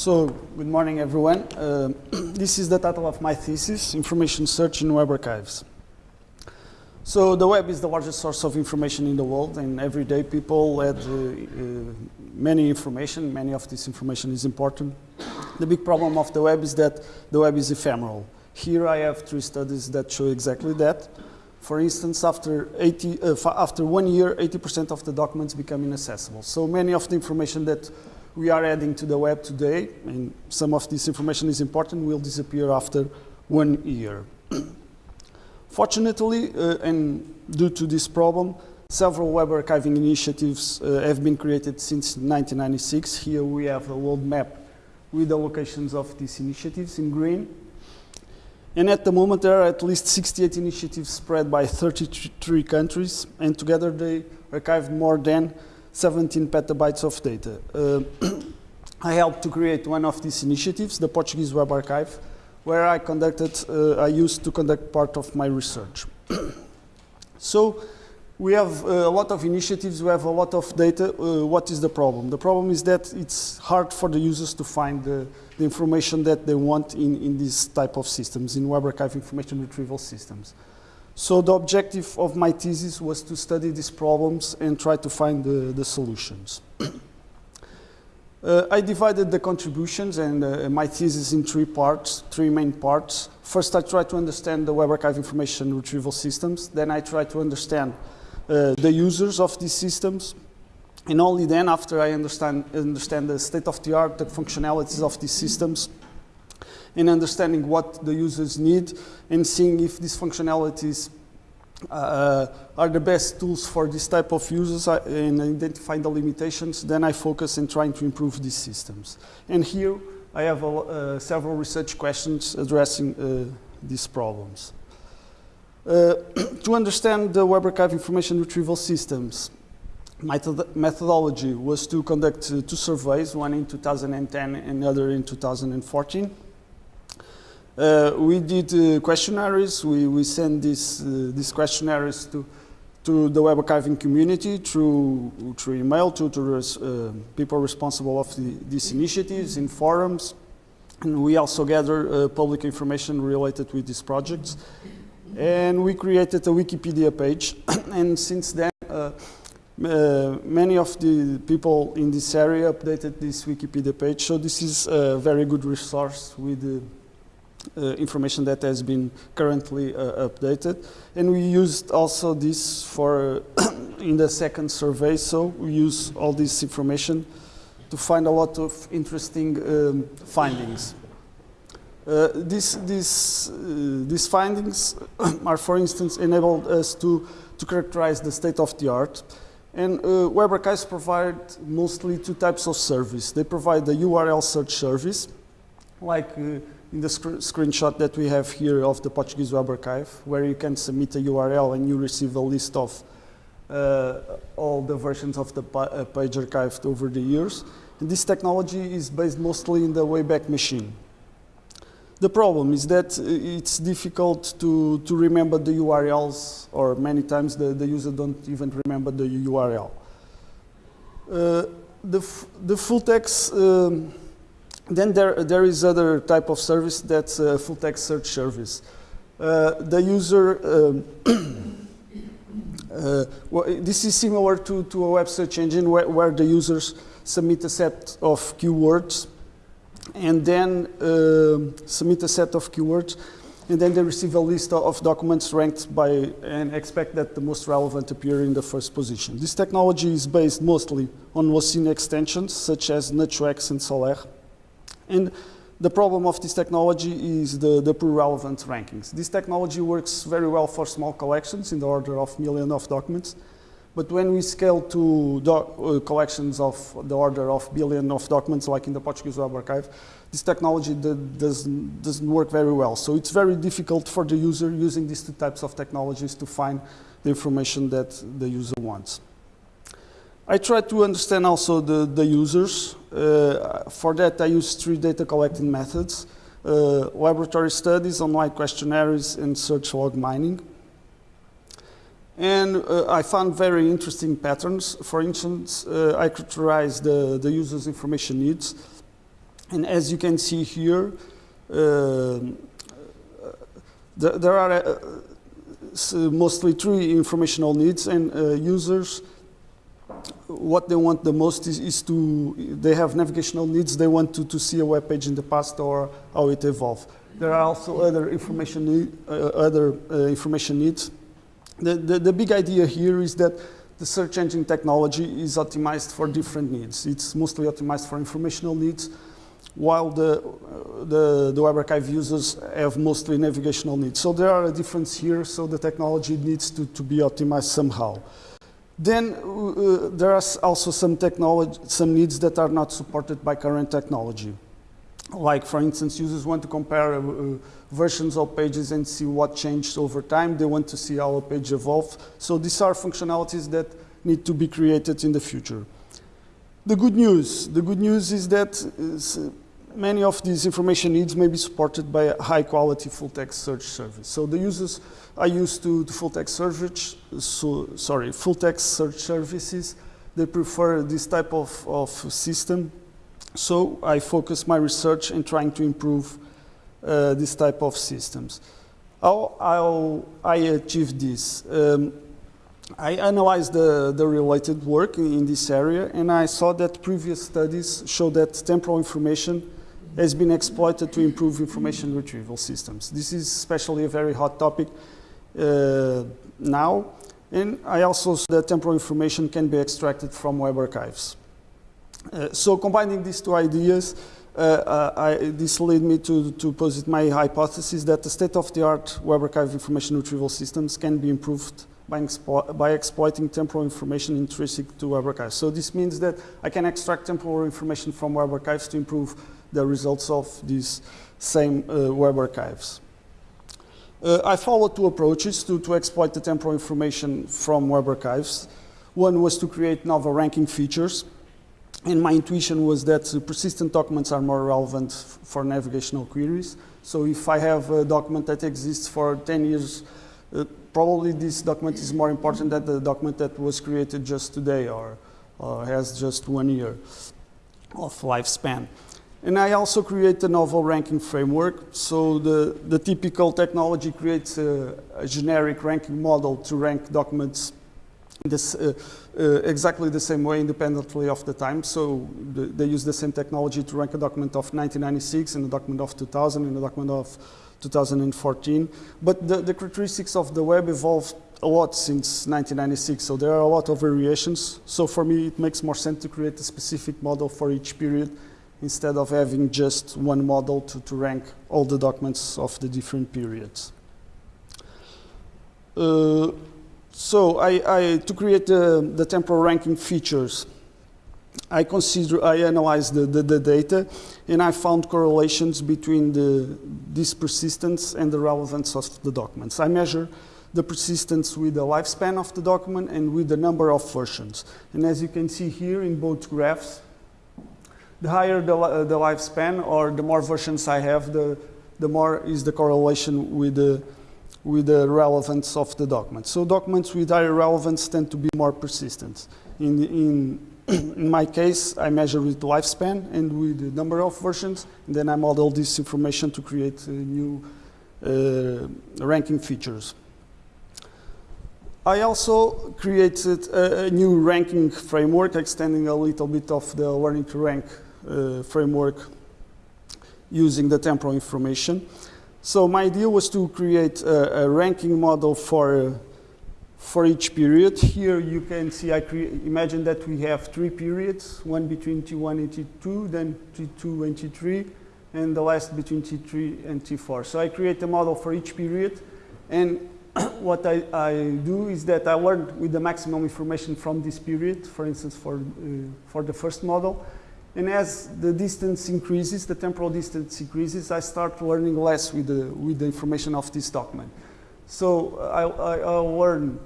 So, good morning, everyone. Uh, this is the title of my thesis, Information Search in Web Archives. So, the web is the largest source of information in the world, and every day people add uh, uh, many information. Many of this information is important. The big problem of the web is that the web is ephemeral. Here I have three studies that show exactly that. For instance, after, 80, uh, after one year, 80% of the documents become inaccessible. So many of the information that we are adding to the web today, and some of this information is important, will disappear after one year. Fortunately, uh, and due to this problem, several web archiving initiatives uh, have been created since 1996. Here we have a world map with the locations of these initiatives in green. And at the moment, there are at least 68 initiatives spread by 33 countries, and together they archived more than 17 petabytes of data. Uh, I helped to create one of these initiatives, the Portuguese Web Archive, where I conducted, uh, I used to conduct part of my research. so we have uh, a lot of initiatives, we have a lot of data. What is the problem? The problem is that it's hard for the users to find the, the information that they want in, in these type of systems, in Web Archive information retrieval systems. So the objective of my thesis was to study these problems and try to find the, the solutions. uh, I divided the contributions and uh, my thesis in three parts, three main parts. First, I tried to understand the Web Archive information retrieval systems. Then I tried to understand uh, the users of these systems. And only then, after I understand, understand the state-of-the-art, the functionalities of these systems, in understanding what the users need and seeing if these functionalities uh, are the best tools for this type of users uh, and identifying the limitations, then I focus in trying to improve these systems. And here I have uh, several research questions addressing uh, these problems. Uh, to understand the Web Archive information retrieval systems, my methodology was to conduct uh, two surveys, one in 2010 and another in 2014. Uh, we did uh, questionnaires. We, we sent these, uh, these questionnaires to, to the web archiving community through, through email to, to res, uh, people responsible of the, these initiatives in forums. And we also gather uh, public information related with these projects. And we created a Wikipedia page. and since then, uh, many of the people in this area updated this Wikipedia page. So this is a very good resource with uh, information that has been currently uh, updated. And we used also this for in the second survey, so we use all this information to find a lot of interesting um, findings. Uh, this, this, uh, these findings are, for instance, enabled us to, to characterize the state of the art. And uh, Web Archives provide mostly two types of service. They provide the URL search service, like uh, in the sc screenshot that we have here of the Portuguese Web Archive, where you can submit a URL and you receive a list of uh, all the versions of the uh, page archived over the years. And this technology is based mostly in the Wayback Machine. The problem is that uh, it's difficult to, to remember the URLs, or many times the, the user don't even remember the URL. Uh, the, the full text um, then there, there is other type of service that's a full text search service. Uh, the user, um, uh, well, this is similar to, to a web search engine where, where, the users submit a set of keywords and then uh, submit a set of keywords and then they receive a list of documents ranked by and expect that the most relevant appear in the first position. This technology is based mostly on Lucene extensions such as NutchWAX and Solr. And the problem of this technology is the, the poor relevant rankings. This technology works very well for small collections in the order of millions of documents. But when we scale to uh, collections of the order of billion of documents, like in the Portuguese Web Archive, this technology doesn't, doesn't work very well. So it's very difficult for the user using these two types of technologies to find the information that the user wants. I try to understand also the, the users. Uh, for that, I use three data collecting methods. Uh, laboratory studies, online questionnaires, and search log mining. And uh, I found very interesting patterns. For instance, uh, I characterized the, the user's information needs. And as you can see here, there, there are uh, mostly three informational needs and uh, users what they want the most is, is, to, they have navigational needs, they want to, to see a web page in the past or how it evolved. There are also other information, uh, other uh, information needs. The, the, the, big idea here is that the search engine technology is optimized for different needs. It's mostly optimized for informational needs, while the, uh, the, the Web Archive users have mostly navigational needs. So there are a difference here, so the technology needs to, to be optimized somehow. Then uh, there are also some technology, some needs that are not supported by current technology. Like, for instance, users want to compare uh, versions of pages and see what changed over time. They want to see how a page evolved. So these are functionalities that need to be created in the future. The good news, the good news is that uh, many of these information needs may be supported by a high quality full text search service. So the users are used to, to full text search, so, sorry, full text search services. They prefer this type of, of system so I focus my research in trying to improve uh, this type of systems. How, how I achieve this? Um, I analyzed the, the related work in, in, this area and I saw that previous studies show that temporal information has been exploited to improve information retrieval systems. This is especially a very hot topic uh, now. And I also saw that temporal information can be extracted from web archives. Uh, so combining these two ideas, uh, uh, I, this led me to, to posit my hypothesis that the state-of-the-art web archive information retrieval systems can be improved by, by, exploiting temporal information intrinsic to web archives. So this means that I can extract temporal information from web archives to improve the results of these same uh, web archives. Uh, I followed two approaches to, to exploit the temporal information from web archives. One was to create novel ranking features and my intuition was that persistent documents are more relevant for navigational queries. So if I have a document that exists for 10 years, uh, probably this document is more important than the document that was created just today or uh, has just one year of lifespan. And I also create a novel ranking framework. So the, the typical technology creates a, a generic ranking model to rank documents this, uh, uh, exactly the same way independently of the time. So the, they use the same technology to rank a document of 1996 and a document of 2000 and a document of 2014. But the, the characteristics of the web evolved a lot since 1996, so there are a lot of variations. So for me, it makes more sense to create a specific model for each period instead of having just one model to, to rank all the documents of the different periods. Uh, so I, I, to create the, the temporal ranking features, I consider, I analyzed the, the, the, data and I found correlations between the, this persistence and the relevance of the documents. I measure the persistence with the lifespan of the document and with the number of versions. And as you can see here in both graphs, the higher the, uh, the lifespan or the more versions I have, the, the more is the correlation with the, with the relevance of the document. So documents with higher relevance tend to be more persistent. In, in, in my case, I measure with lifespan and with the number of versions, and then I model this information to create uh, new uh, ranking features. I also created a, a, new ranking framework, extending a little bit of the learning to rank framework using the temporal information. So my idea was to create a, a ranking model for, for each period. Here you can see, I imagine that we have three periods, one between T1 and T2, then T2 and T3, and the last between T3 and T4. So I create a model for each period, and what I, I, do is that I learn with the maximum information from this period, for instance, for, uh, for the first model, and as the distance increases, the temporal distance increases, I start learning less with the, with the information of this document. So I, I, I learn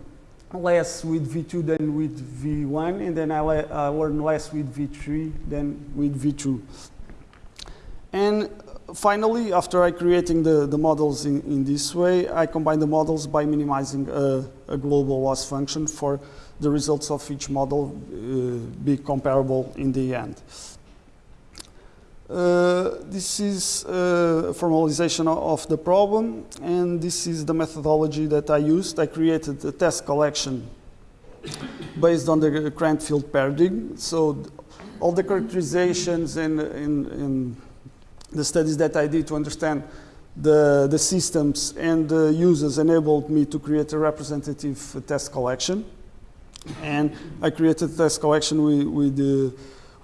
less with V2 than with V1, and then I, I learn less with V3 than with V2. And finally, after I creating the, the models in, in this way, I combine the models by minimizing a, a global loss function for the results of each model uh, be comparable in the end. Uh, this is uh, formalization of the problem, and this is the methodology that I used. I created a test collection based on the Cranfield paradigm. So all the characterizations and, and, and, the studies that I did to understand the, the systems and the users enabled me to create a representative test collection. And I created a test collection with, with the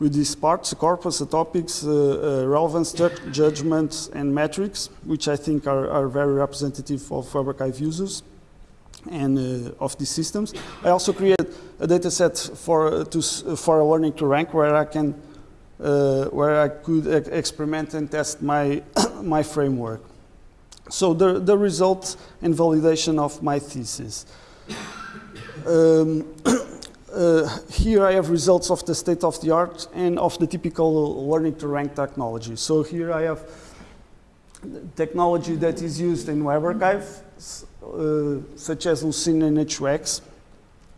with these parts, corpus, the topics, uh, uh, relevance, judgments, and metrics, which I think are, are very representative of Web Archive users and uh, of these systems. I also created a data set for, to, for a learning to rank where I can uh, where I could e experiment and test my, my framework. So the, the result and validation of my thesis. Um, uh, here I have results of the state of the art and of the typical learning to rank technology. So here I have technology that is used in Web Archive, uh, such as Lucene and H2X.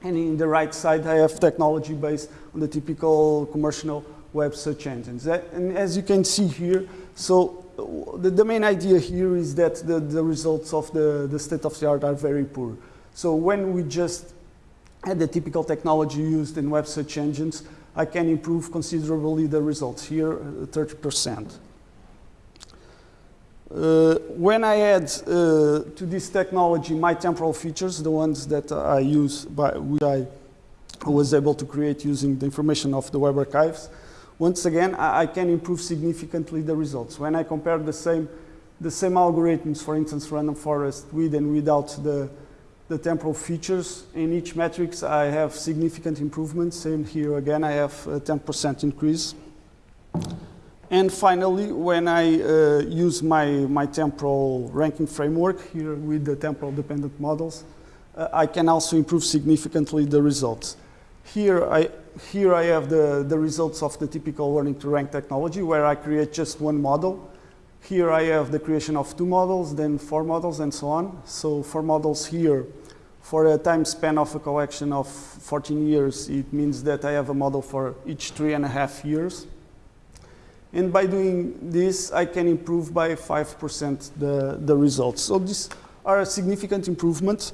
And in the right side, I have technology based on the typical commercial web search engines. And as you can see here, so uh, the, the main idea here is that the, the results of the, the state of the art are very poor. So when we just and the typical technology used in web search engines, I can improve considerably the results here, 30%. Uh, uh, when I add uh, to this technology my temporal features, the ones that I use, by, which I was able to create using the information of the web archives, once again, I, I can improve significantly the results. When I compare the same, the same algorithms, for instance, random forest with and without the, the temporal features. In each metrics, I have significant improvements. And here again, I have a 10% increase. And finally, when I uh, use my, my temporal ranking framework here with the temporal dependent models, uh, I can also improve significantly the results. Here I, here I have the, the results of the typical learning to rank technology where I create just one model here I have the creation of two models, then four models, and so on. So four models here, for a time span of a collection of 14 years, it means that I have a model for each three and a half years. And by doing this, I can improve by 5% the, the results. So these are significant improvement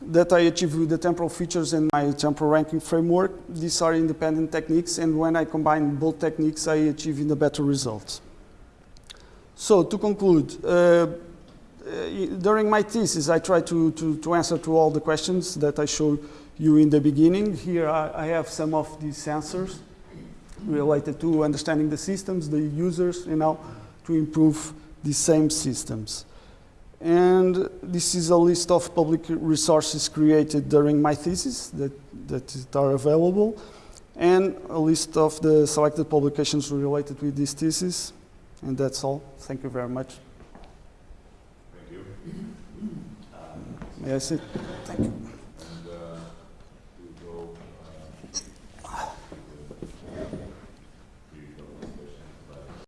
that I achieve with the temporal features and my temporal ranking framework. These are independent techniques, and when I combine both techniques, I achieve in the better results. So to conclude, uh, uh, during my thesis, I tried to, to, to, answer to all the questions that I showed you in the beginning. Here I, I have some of these answers related to understanding the systems, the users, and how to improve the same systems. And this is a list of public resources created during my thesis that, that are available, and a list of the selected publications related with this thesis. And that's all. Thank you very much. Thank you. May I sit?